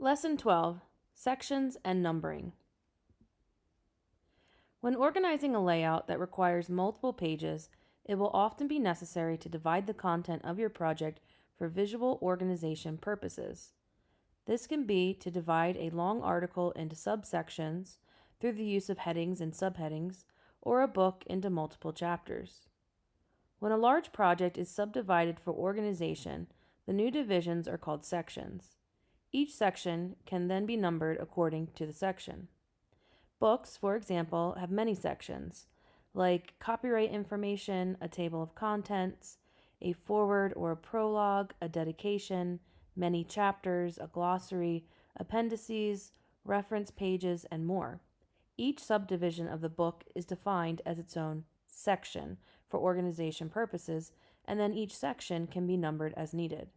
Lesson 12 Sections and Numbering. When organizing a layout that requires multiple pages, it will often be necessary to divide the content of your project for visual organization purposes. This can be to divide a long article into subsections through the use of headings and subheadings, or a book into multiple chapters. When a large project is subdivided for organization, the new divisions are called sections. Each section can then be numbered according to the section. Books, for example, have many sections, like copyright information, a table of contents, a foreword or a prologue, a dedication, many chapters, a glossary, appendices, reference pages, and more. Each subdivision of the book is defined as its own section for organization purposes, and then each section can be numbered as needed.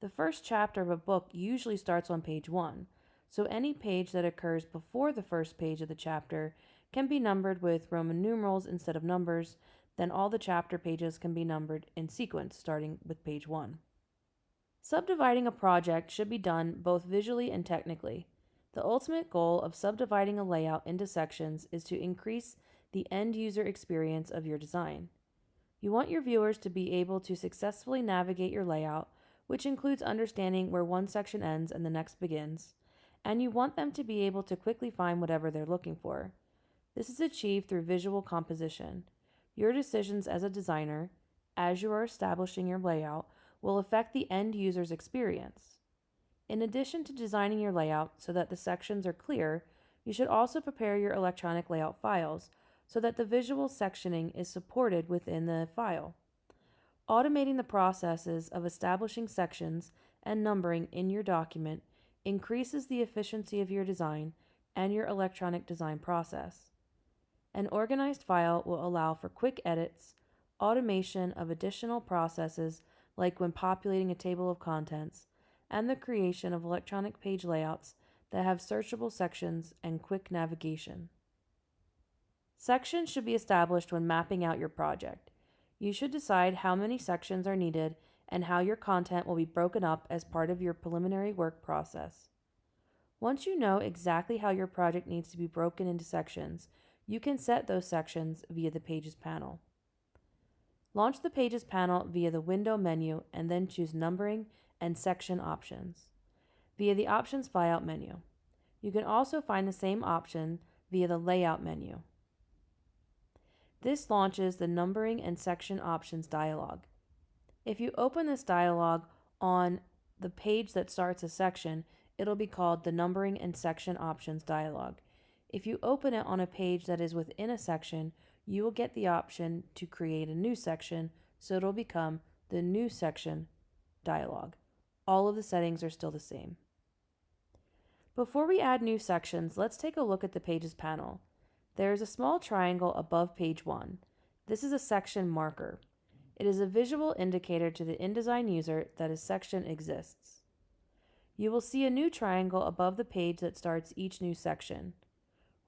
The first chapter of a book usually starts on page 1, so any page that occurs before the first page of the chapter can be numbered with Roman numerals instead of numbers, then all the chapter pages can be numbered in sequence starting with page 1. Subdividing a project should be done both visually and technically. The ultimate goal of subdividing a layout into sections is to increase the end user experience of your design. You want your viewers to be able to successfully navigate your layout which includes understanding where one section ends and the next begins, and you want them to be able to quickly find whatever they're looking for. This is achieved through visual composition. Your decisions as a designer, as you are establishing your layout, will affect the end user's experience. In addition to designing your layout so that the sections are clear, you should also prepare your electronic layout files so that the visual sectioning is supported within the file. Automating the processes of establishing sections and numbering in your document increases the efficiency of your design and your electronic design process. An organized file will allow for quick edits, automation of additional processes like when populating a table of contents, and the creation of electronic page layouts that have searchable sections and quick navigation. Sections should be established when mapping out your project. You should decide how many sections are needed and how your content will be broken up as part of your preliminary work process. Once you know exactly how your project needs to be broken into sections, you can set those sections via the Pages panel. Launch the Pages panel via the Window menu and then choose Numbering and Section options via the Options flyout menu. You can also find the same option via the Layout menu. This launches the Numbering and Section Options dialog. If you open this dialog on the page that starts a section, it'll be called the Numbering and Section Options dialog. If you open it on a page that is within a section, you will get the option to create a new section, so it'll become the New Section dialog. All of the settings are still the same. Before we add new sections, let's take a look at the Pages panel. There is a small triangle above page 1. This is a section marker. It is a visual indicator to the InDesign user that a section exists. You will see a new triangle above the page that starts each new section.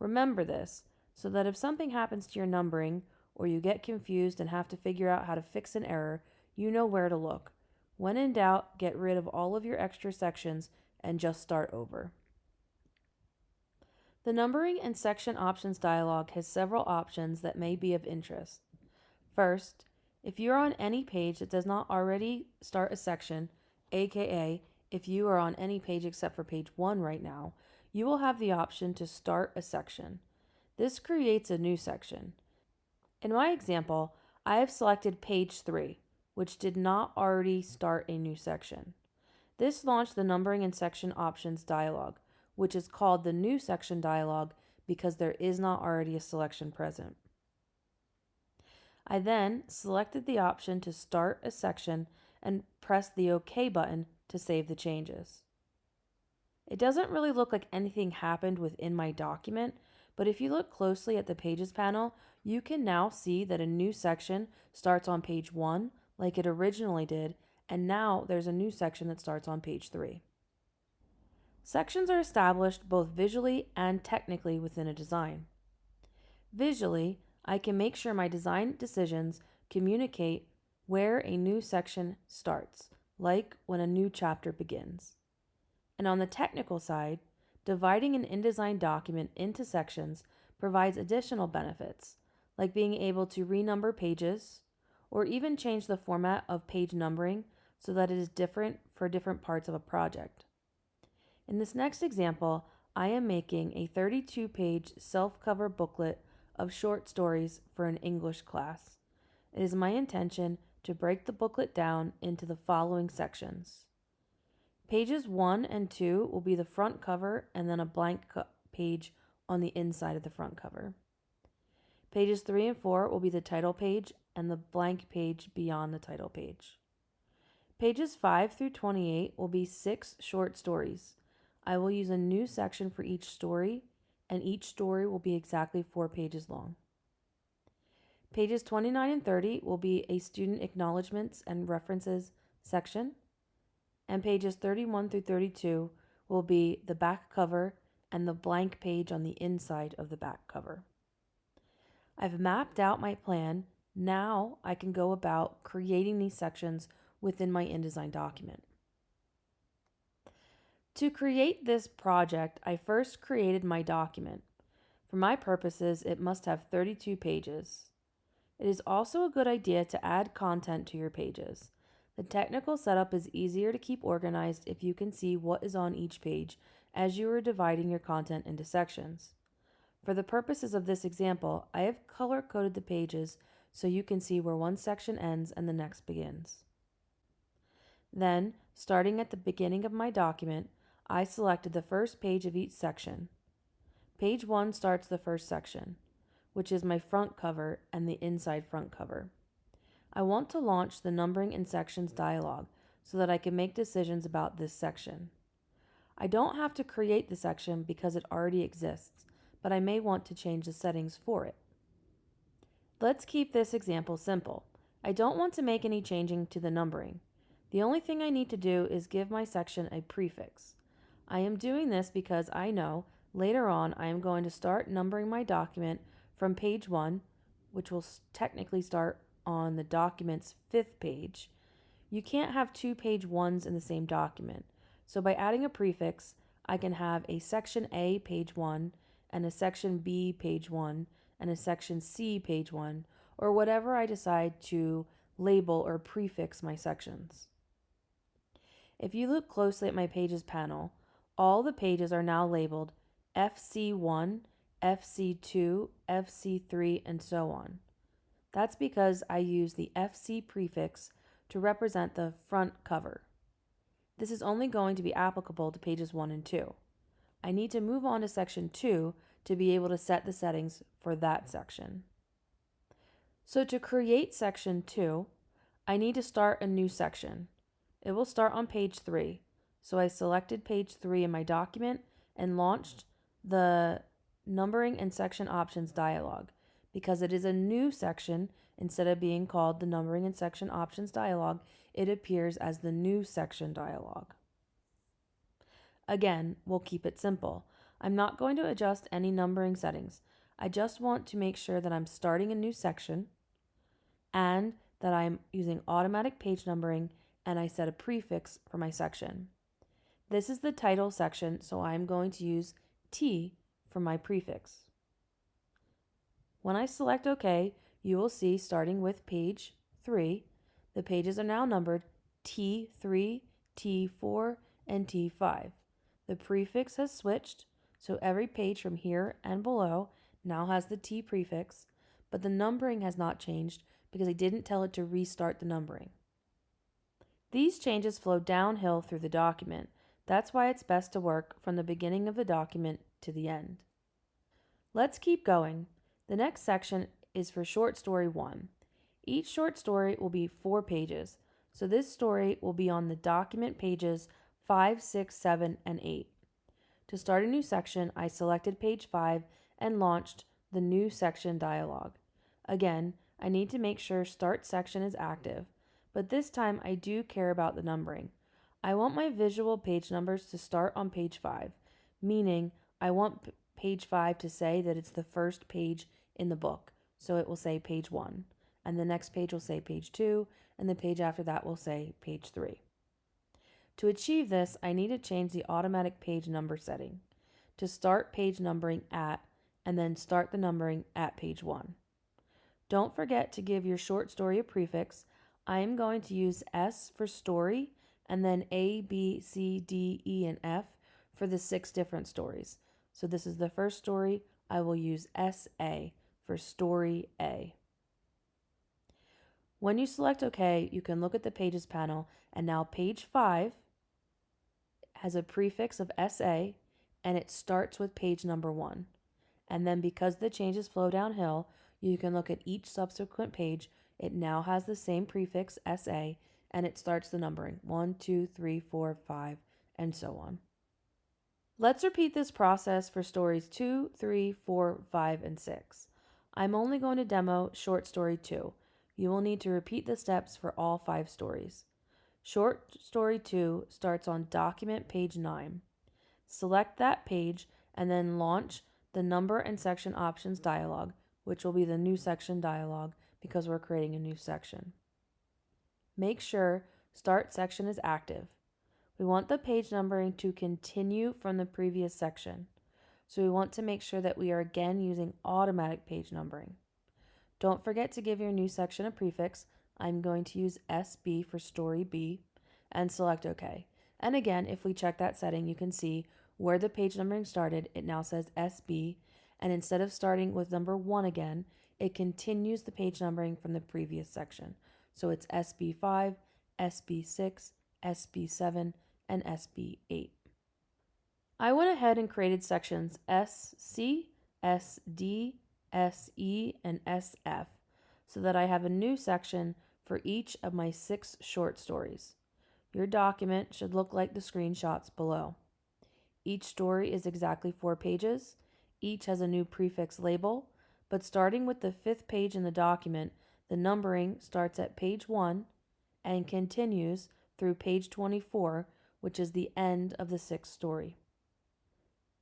Remember this so that if something happens to your numbering or you get confused and have to figure out how to fix an error, you know where to look. When in doubt, get rid of all of your extra sections and just start over. The Numbering and Section Options dialog has several options that may be of interest. First, if you are on any page that does not already start a section, aka if you are on any page except for page 1 right now, you will have the option to start a section. This creates a new section. In my example, I have selected page 3, which did not already start a new section. This launched the Numbering and Section Options dialog, which is called the New Section dialog because there is not already a selection present. I then selected the option to start a section and pressed the OK button to save the changes. It doesn't really look like anything happened within my document, but if you look closely at the Pages panel, you can now see that a new section starts on page 1 like it originally did, and now there's a new section that starts on page 3. Sections are established both visually and technically within a design. Visually, I can make sure my design decisions communicate where a new section starts, like when a new chapter begins. And on the technical side, dividing an InDesign document into sections provides additional benefits, like being able to renumber pages or even change the format of page numbering so that it is different for different parts of a project. In this next example, I am making a 32 page self cover booklet of short stories for an English class. It is my intention to break the booklet down into the following sections. Pages 1 and 2 will be the front cover and then a blank page on the inside of the front cover. Pages 3 and 4 will be the title page and the blank page beyond the title page. Pages 5 through 28 will be six short stories. I will use a new section for each story, and each story will be exactly four pages long. Pages 29 and 30 will be a student acknowledgments and references section, and pages 31 through 32 will be the back cover and the blank page on the inside of the back cover. I've mapped out my plan. Now I can go about creating these sections within my InDesign document. To create this project, I first created my document. For my purposes, it must have 32 pages. It is also a good idea to add content to your pages. The technical setup is easier to keep organized if you can see what is on each page as you are dividing your content into sections. For the purposes of this example, I have color coded the pages so you can see where one section ends and the next begins. Then, starting at the beginning of my document, I selected the first page of each section. Page 1 starts the first section, which is my front cover and the inside front cover. I want to launch the numbering and sections dialog so that I can make decisions about this section. I don't have to create the section because it already exists, but I may want to change the settings for it. Let's keep this example simple. I don't want to make any changing to the numbering. The only thing I need to do is give my section a prefix. I am doing this because I know later on I am going to start numbering my document from page 1, which will technically start on the document's fifth page. You can't have two page ones in the same document. So by adding a prefix, I can have a section A page 1 and a section B page 1 and a section C page 1 or whatever I decide to label or prefix my sections. If you look closely at my pages panel, all the pages are now labeled FC1, FC2, FC3, and so on. That's because I use the FC prefix to represent the front cover. This is only going to be applicable to pages 1 and 2. I need to move on to section 2 to be able to set the settings for that section. So to create section 2, I need to start a new section. It will start on page 3. So I selected page 3 in my document and launched the numbering and section options dialog. Because it is a new section, instead of being called the numbering and section options dialog, it appears as the new section dialog. Again, we'll keep it simple. I'm not going to adjust any numbering settings. I just want to make sure that I'm starting a new section and that I'm using automatic page numbering and I set a prefix for my section. This is the title section, so I'm going to use T for my prefix. When I select OK, you will see starting with page 3, the pages are now numbered T3, T4, and T5. The prefix has switched, so every page from here and below now has the T prefix, but the numbering has not changed because I didn't tell it to restart the numbering. These changes flow downhill through the document, that's why it's best to work from the beginning of the document to the end. Let's keep going. The next section is for short story one. Each short story will be four pages, so this story will be on the document pages 5, 6, 7, and 8. To start a new section, I selected page 5 and launched the new section dialog. Again, I need to make sure Start Section is active, but this time I do care about the numbering. I want my visual page numbers to start on page 5, meaning I want page 5 to say that it's the first page in the book. So it will say page 1, and the next page will say page 2, and the page after that will say page 3. To achieve this, I need to change the automatic page number setting to start page numbering at and then start the numbering at page 1. Don't forget to give your short story a prefix. I am going to use S for story and then A, B, C, D, E, and F for the six different stories. So this is the first story. I will use SA for story A. When you select OK, you can look at the Pages panel, and now page 5 has a prefix of SA, and it starts with page number 1. And then because the changes flow downhill, you can look at each subsequent page. It now has the same prefix SA, and it starts the numbering 1, 2, 3, 4, 5, and so on. Let's repeat this process for stories 2, 3, 4, 5, and 6. I'm only going to demo short story 2. You will need to repeat the steps for all five stories. Short story 2 starts on document page 9. Select that page and then launch the number and section options dialog, which will be the new section dialog because we're creating a new section. Make sure Start Section is active. We want the page numbering to continue from the previous section. So we want to make sure that we are again using automatic page numbering. Don't forget to give your new section a prefix. I'm going to use SB for story B and select OK. And again, if we check that setting, you can see where the page numbering started, it now says SB. And instead of starting with number one again, it continues the page numbering from the previous section. So it's SB5, SB6, SB7, and SB8. I went ahead and created sections SC, SD, SE, and SF so that I have a new section for each of my six short stories. Your document should look like the screenshots below. Each story is exactly four pages. Each has a new prefix label, but starting with the fifth page in the document, the numbering starts at page 1 and continues through page 24, which is the end of the sixth story.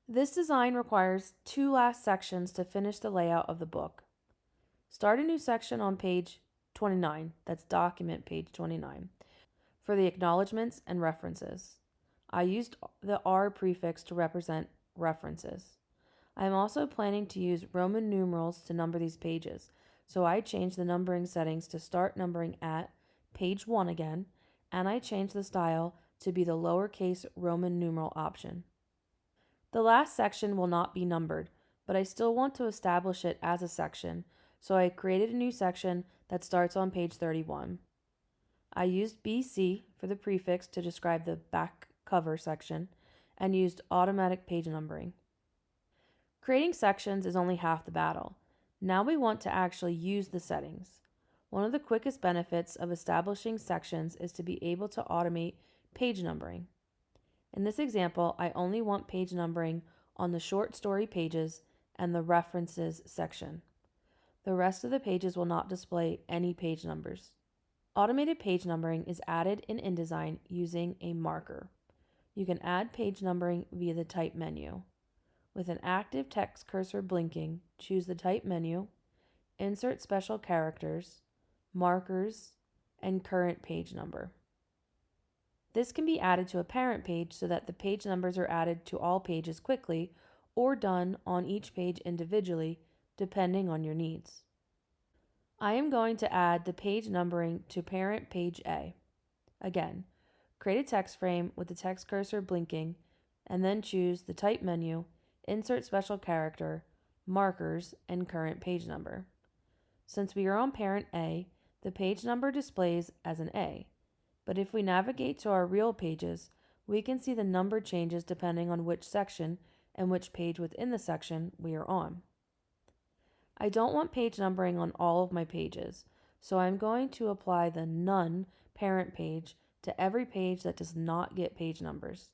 This design requires two last sections to finish the layout of the book. Start a new section on page 29, that's document page 29, for the acknowledgments and references. I used the R prefix to represent references. I am also planning to use Roman numerals to number these pages, so I changed the numbering settings to start numbering at page 1 again, and I changed the style to be the lowercase Roman numeral option. The last section will not be numbered, but I still want to establish it as a section, so I created a new section that starts on page 31. I used BC for the prefix to describe the back cover section and used automatic page numbering. Creating sections is only half the battle. Now we want to actually use the settings. One of the quickest benefits of establishing sections is to be able to automate page numbering. In this example, I only want page numbering on the short story pages and the references section. The rest of the pages will not display any page numbers. Automated page numbering is added in InDesign using a marker. You can add page numbering via the Type menu. With an active text cursor blinking, choose the Type menu, insert special characters, markers, and current page number. This can be added to a parent page so that the page numbers are added to all pages quickly or done on each page individually, depending on your needs. I am going to add the page numbering to parent page A. Again, create a text frame with the text cursor blinking, and then choose the Type menu, Insert Special Character, Markers, and Current Page Number. Since we are on parent A, the page number displays as an A, but if we navigate to our real pages, we can see the number changes depending on which section and which page within the section we are on. I don't want page numbering on all of my pages, so I'm going to apply the None parent page to every page that does not get page numbers.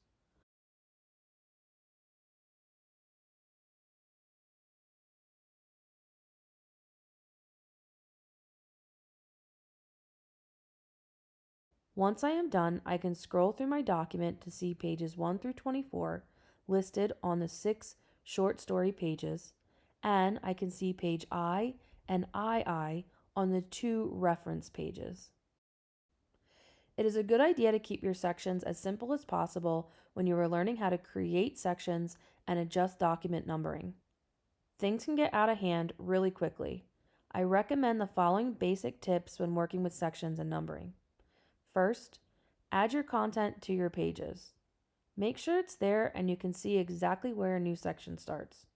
Once I am done, I can scroll through my document to see pages 1 through 24 listed on the six short story pages and I can see page I and II on the two reference pages. It is a good idea to keep your sections as simple as possible when you are learning how to create sections and adjust document numbering. Things can get out of hand really quickly. I recommend the following basic tips when working with sections and numbering. First, add your content to your pages. Make sure it's there and you can see exactly where a new section starts.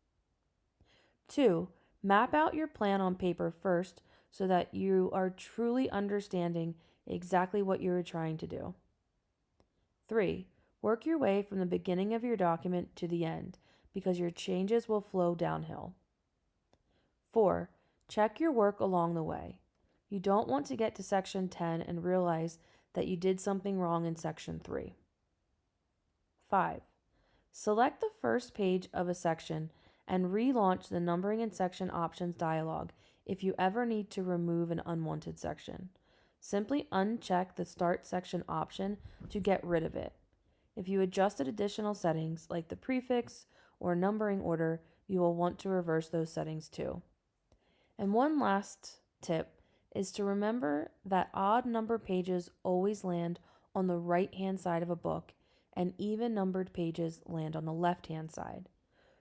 Two, map out your plan on paper first so that you are truly understanding exactly what you are trying to do. Three, work your way from the beginning of your document to the end because your changes will flow downhill. Four, check your work along the way. You don't want to get to section 10 and realize that you did something wrong in section 3. 5. Select the first page of a section and relaunch the numbering and section options dialog if you ever need to remove an unwanted section. Simply uncheck the Start Section option to get rid of it. If you adjusted additional settings like the prefix or numbering order, you will want to reverse those settings too. And one last tip is to remember that odd number pages always land on the right hand side of a book and even numbered pages land on the left hand side.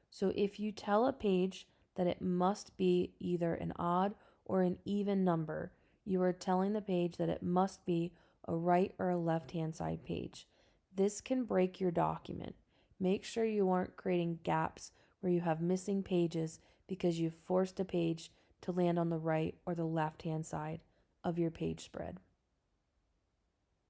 So if you tell a page that it must be either an odd or an even number, you are telling the page that it must be a right or a left hand side page. This can break your document. Make sure you aren't creating gaps where you have missing pages because you've forced a page to land on the right or the left hand side of your page spread.